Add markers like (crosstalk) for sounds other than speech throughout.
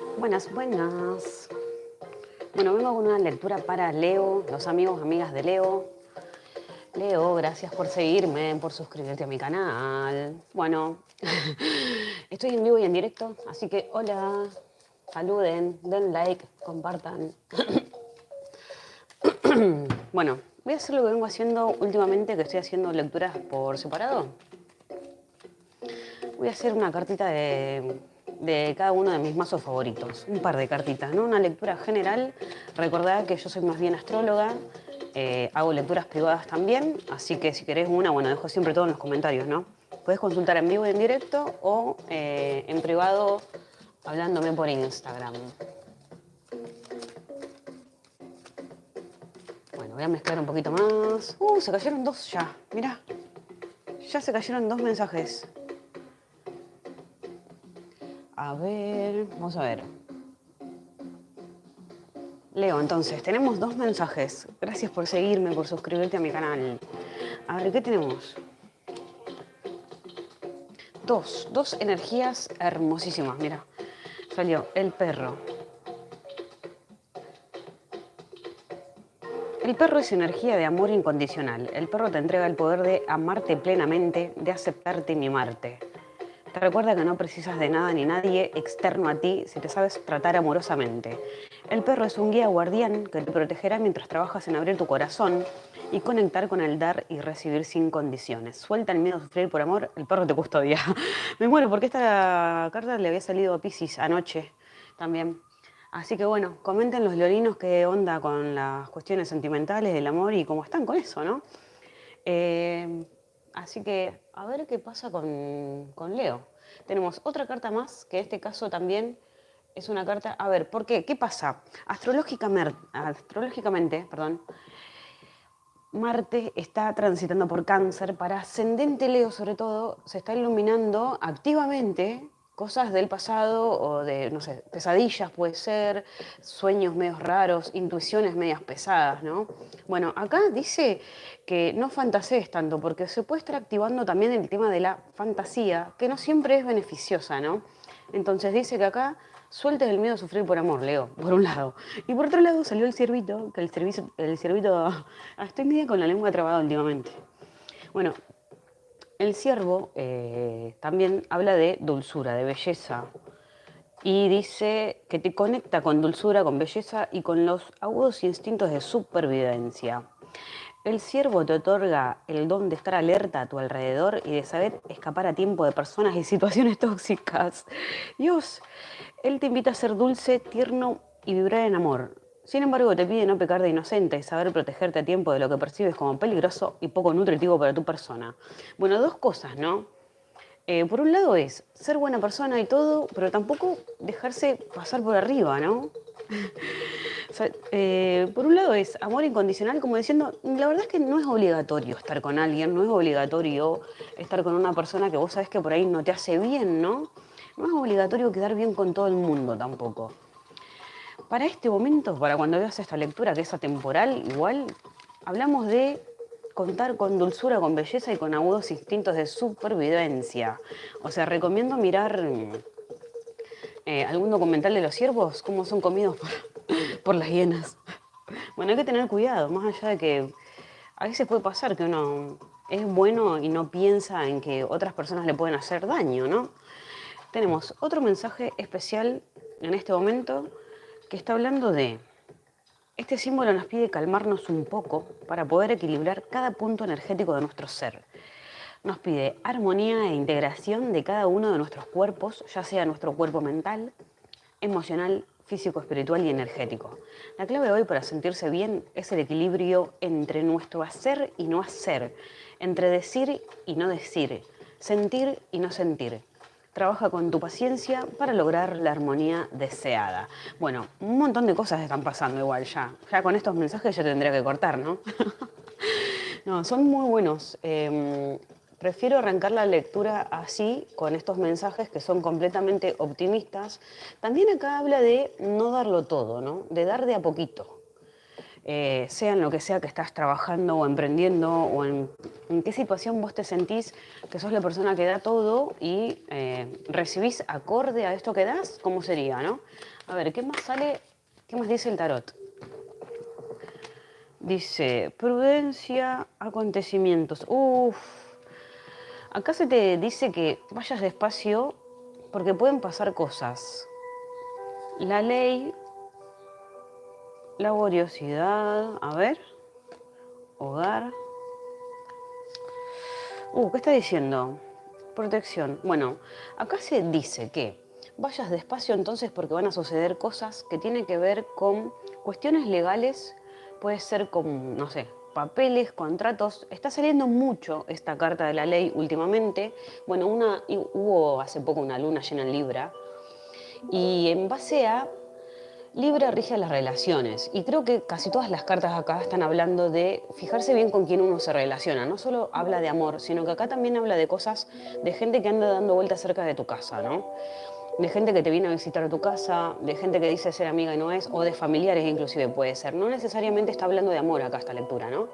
Buenas, buenas. Bueno, vengo con una lectura para Leo, los amigos, amigas de Leo. Leo, gracias por seguirme, por suscribirte a mi canal. Bueno, (laughs) estoy en vivo y en directo, así que hola, saluden, den like, compartan. (coughs) bueno, voy a hacer lo que vengo haciendo últimamente, que estoy haciendo lecturas por separado. Voy a hacer una cartita de de cada uno de mis mazos favoritos. Un par de cartitas, ¿no? Una lectura general. Recordad que yo soy más bien astróloga, eh, hago lecturas privadas también, así que si querés una, bueno, dejo siempre todo en los comentarios, ¿no? Puedes consultar en vivo y en directo o eh, en privado hablándome por Instagram. Bueno, voy a mezclar un poquito más. Uh, se cayeron dos ya, mirá. Ya se cayeron dos mensajes. A ver, vamos a ver. Leo, entonces, tenemos dos mensajes. Gracias por seguirme, por suscribirte a mi canal. A ver, ¿qué tenemos? Dos, dos energías hermosísimas, mira. Salió el perro. El perro es energía de amor incondicional. El perro te entrega el poder de amarte plenamente, de aceptarte y mimarte. Recuerda que no precisas de nada ni nadie externo a ti si te sabes tratar amorosamente. El perro es un guía guardián que te protegerá mientras trabajas en abrir tu corazón y conectar con el dar y recibir sin condiciones. Suelta el miedo a sufrir por amor, el perro te custodia. (laughs) Me muero porque esta carta le había salido a Pisces anoche también. Así que bueno, comenten los leoninos qué onda con las cuestiones sentimentales del amor y cómo están con eso, ¿no? Eh, Así que a ver qué pasa con, Leo. Tenemos otra carta más, que en este caso también es una carta... A ver, ¿por qué? ¿Qué pasa? Astrológicamente, astrológicamente perdón, Marte está transitando por cáncer. Para ascendente Leo, sobre todo, se está iluminando activamente cosas del pasado o de, no sé, pesadillas puede ser, sueños medios raros, intuiciones medias pesadas, ¿no? Bueno, acá dice que no fantasees tanto, porque se puede estar activando también el tema de la fantasía, que no siempre es beneficiosa, ¿no? Entonces dice que acá sueltes el miedo a sufrir por amor, Leo, por un lado. Y por otro lado salió el ciervito, que el, servicio, el ciervito... (laughs) Estoy media con la lengua trabada últimamente. Bueno, el ciervo eh, también habla de dulzura, de belleza, y dice que te conecta con dulzura, con belleza y con los agudos instintos de supervivencia. El ciervo te otorga el don de estar alerta a tu alrededor y de saber escapar a tiempo de personas y situaciones (laughs) tóxicas. Dios, él te invita a ser dulce, tierno y vibrar en amor. Sin embargo, te pide no pecar de inocente y saber protegerte a tiempo de lo que percibes como peligroso y poco nutritivo para tu persona. Bueno, dos cosas, ¿no? Eh, por un lado es ser buena persona y todo, pero tampoco dejarse pasar por arriba, ¿no? (laughs) Eh, por un lado es amor incondicional, como diciendo, la verdad es que no es obligatorio estar con alguien, no es obligatorio estar con una persona que vos sabés que por ahí no te hace bien, ¿no? No es obligatorio quedar bien con todo el mundo tampoco. Para este momento, para cuando veas esta lectura que es atemporal, igual, hablamos de contar con dulzura, con belleza y con agudos instintos de supervivencia. O sea, recomiendo mirar eh, algún documental de los ciervos, cómo son comidos (laughs) por, las hienas. Bueno, hay que tener cuidado, más allá de que a veces puede pasar que uno es bueno y no piensa en que otras personas le pueden hacer daño, ¿no? Tenemos otro mensaje especial en este momento que está hablando de, este símbolo nos pide calmarnos un poco para poder equilibrar cada punto energético de nuestro ser. Nos pide armonía e integración de cada uno de nuestros cuerpos, ya sea nuestro cuerpo mental, emocional, físico, espiritual y energético. La clave hoy para sentirse bien es el equilibrio entre nuestro hacer y no hacer, entre decir y no decir, sentir y no sentir trabaja con tu paciencia para lograr la armonía deseada. Bueno, un montón de cosas están pasando igual ya. Ya con estos mensajes ya tendría que cortar, ¿no? (laughs) no, son muy buenos. Em, prefiero arrancar la lectura así, con estos mensajes que son completamente optimistas. También acá habla de no darlo todo, ¿no? De dar de a poquito. Eh, sea en lo que sea que estás trabajando o emprendiendo o en, qué situación vos te sentís que sos la persona que da todo y eh, recibís acorde a esto que das, ¿cómo sería, no? A ver, ¿qué más sale? ¿Qué más dice el tarot? Dice, prudencia, acontecimientos. Uf, acá se te dice que vayas despacio porque pueden pasar cosas. La ley laboriosidad, a ver, hogar. Uh, ¿qué está diciendo? Protección. Bueno, acá se dice que vayas despacio entonces porque van a suceder cosas que tienen que ver con cuestiones legales, puede ser con, no sé, papeles, contratos. Está saliendo mucho esta carta de la ley últimamente. Bueno, una, hubo hace poco una luna llena en Libra y en base a Libra rige las relaciones y creo que casi todas las cartas acá están hablando de fijarse bien con quién uno se relaciona. No solo habla de amor, sino que acá también habla de cosas de gente que anda dando vueltas cerca de tu casa, ¿no? De gente que te viene a visitar a tu casa, de gente que dice ser amiga y no es, o de familiares inclusive puede ser. No necesariamente está hablando de amor acá esta lectura, ¿no?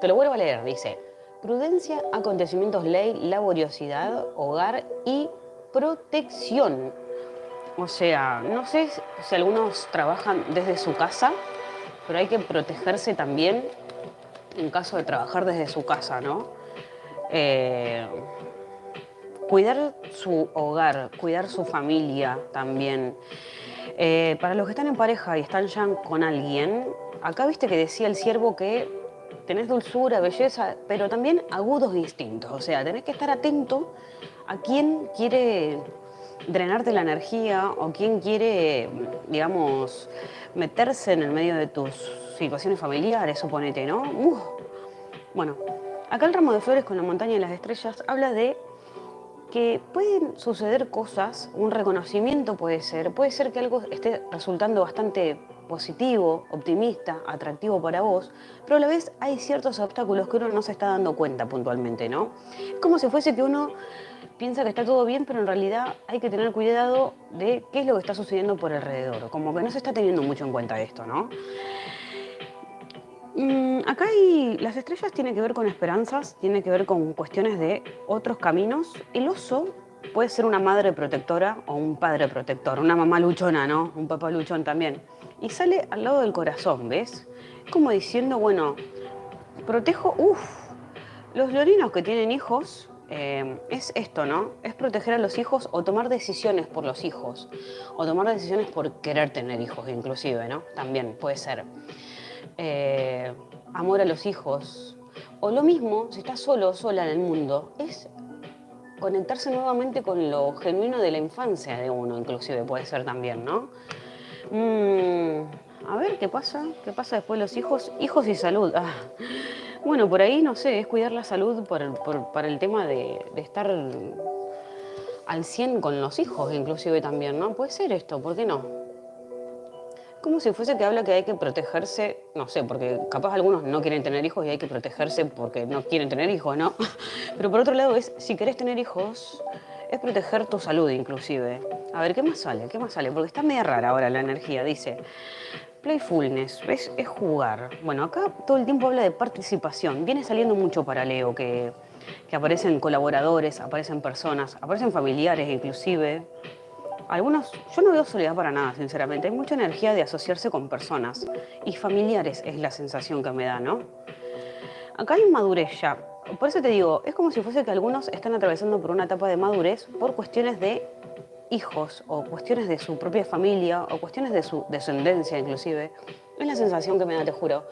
Te lo vuelvo a leer, dice, prudencia, acontecimientos, ley, laboriosidad, hogar y protección. O sea, no sé si algunos trabajan desde su casa, pero hay que protegerse también en caso de trabajar desde su casa, ¿no? Eh, cuidar su hogar, cuidar su familia también. Eh, para los que están en pareja y están ya con alguien, acá viste que decía el siervo que tenés dulzura, belleza, pero también agudos distintos. O sea, tenés que estar atento a quién quiere drenarte la energía o quien quiere, digamos, meterse en el medio de tus situaciones familiares, suponete, ¿no? Bueno, acá el ramo de flores con la montaña y las estrellas habla de que pueden suceder cosas, un reconocimiento puede ser, puede ser que algo esté resultando bastante positivo, optimista, atractivo para vos, pero a la vez hay ciertos obstáculos que uno no se está dando cuenta puntualmente, ¿no? Es como si fuese que uno piensa que está todo bien, pero en realidad hay que tener cuidado de qué es lo que está sucediendo por alrededor. Como que no se está teniendo mucho en cuenta esto, ¿no? Mm, acá hay, las estrellas tienen que ver con esperanzas, tiene que ver con cuestiones de otros caminos. El oso puede ser una madre protectora o un padre protector, una mamá luchona, ¿no? Un papá luchón también. Y sale al lado del corazón, ¿ves? Como diciendo, bueno, protejo, uff, los lorinos que tienen hijos eh, es esto, ¿no? Es proteger a los hijos o tomar decisiones por los hijos, o tomar decisiones por querer tener hijos inclusive, ¿no? También puede ser. Eh, amor a los hijos. O lo mismo, si estás solo o sola en el mundo, es conectarse nuevamente con lo genuino de la infancia de uno, inclusive puede ser también, ¿no? Mm, a ver, ¿qué pasa? ¿Qué pasa después de los hijos? Hijos y salud. Ah. Bueno, por ahí, no sé, es cuidar la salud para el tema de, estar al 100 con los hijos, inclusive también, ¿no? Puede ser esto, ¿por qué no? Como si fuese que habla que hay que protegerse, no sé, porque capaz algunos no quieren tener hijos y hay que protegerse porque no quieren tener hijos, ¿no? (laughs) Pero por otro lado es, si querés tener hijos, es proteger tu salud inclusive. A ver, ¿qué más sale? ¿Qué más sale? Porque está media rara ahora la energía, dice. Playfulness. Es jugar. Bueno, acá todo el tiempo habla de participación. Viene saliendo mucho para Leo, que, aparecen colaboradores, aparecen personas, aparecen familiares inclusive. Algunos, yo no veo soledad para nada, sinceramente. Hay mucha energía de asociarse con personas. Y familiares es la sensación que me da, ¿no? Acá hay madurez ya. Por eso te digo, es como si fuese que algunos están atravesando por una etapa de madurez por cuestiones de hijos o cuestiones de su propia familia o cuestiones de su descendencia inclusive, es la sensación que me da, te juro.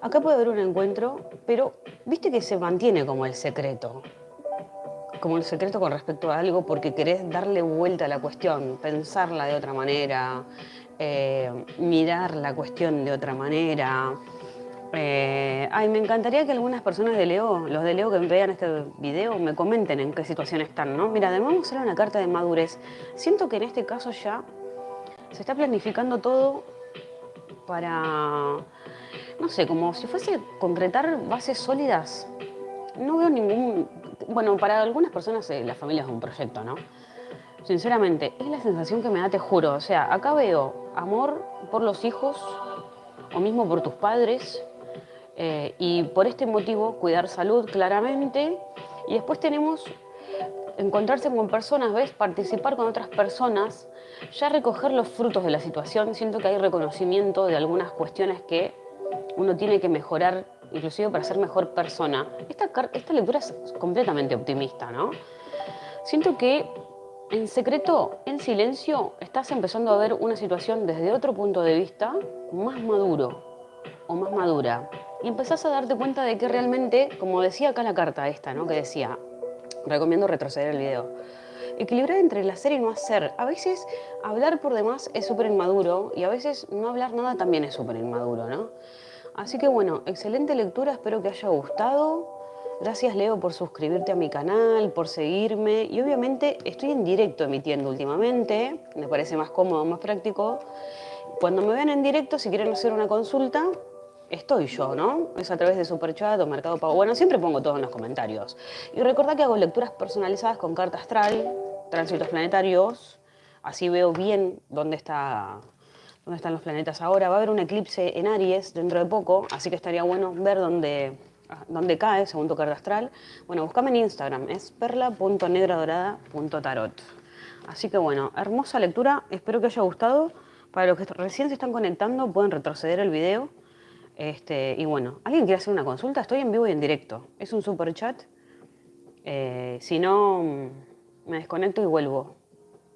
Acá puede haber un encuentro, pero viste que se mantiene como el secreto, como el secreto con respecto a algo porque querés darle vuelta a la cuestión, pensarla de otra manera, eh, mirar la cuestión de otra manera, eh, ay, me encantaría que algunas personas de Leo, los de Leo que vean este video, me comenten en qué situación están, ¿no? Mira, además vamos a una carta de madurez. Siento que en este caso ya se está planificando todo para, no sé, como si fuese concretar bases sólidas. No veo ningún... Bueno, para algunas personas eh, la familia es un proyecto, ¿no? Sinceramente, es la sensación que me da, te juro. O sea, acá veo amor por los hijos, o mismo por tus padres. Eh, y por este motivo, cuidar salud claramente. Y después tenemos encontrarse con personas, ¿ves? Participar con otras personas, ya recoger los frutos de la situación. Siento que hay reconocimiento de algunas cuestiones que uno tiene que mejorar, inclusive para ser mejor persona. Esta, esta lectura es completamente optimista, ¿no? Siento que en secreto, en silencio, estás empezando a ver una situación desde otro punto de vista más maduro o más madura. Y empezás a darte cuenta de que realmente, como decía acá la carta esta, ¿no? Que decía, recomiendo retroceder el video. Equilibrar entre el hacer y no hacer. A veces hablar por demás es súper inmaduro y a veces no hablar nada también es súper inmaduro, ¿no? Así que bueno, excelente lectura, espero que haya gustado. Gracias Leo por suscribirte a mi canal, por seguirme y obviamente estoy en directo emitiendo últimamente, me parece más cómodo, más práctico. Cuando me ven en directo, si quieren hacer una consulta, estoy yo, ¿no? Es a través de Superchat o Mercado Pago. Bueno, siempre pongo todo en los comentarios. Y recordad que hago lecturas personalizadas con carta astral, tránsitos planetarios, así veo bien dónde está dónde están los planetas ahora. Va a haber un eclipse en Aries dentro de poco, así que estaría bueno ver dónde, dónde cae según tu carta astral. Bueno, búscame en Instagram, es perla.negradorada.tarot. Así que bueno, hermosa lectura, espero que haya gustado. Para los que recién se están conectando, pueden retroceder el video este, y bueno, ¿alguien quiere hacer una consulta? Estoy en vivo y en directo. Es un super chat. Eh, si no, mm, me desconecto y vuelvo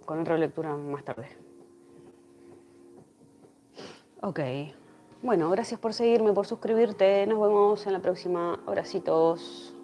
con otra lectura más tarde. Ok. Bueno, gracias por seguirme, por suscribirte. Nos vemos en la próxima. Abracitos.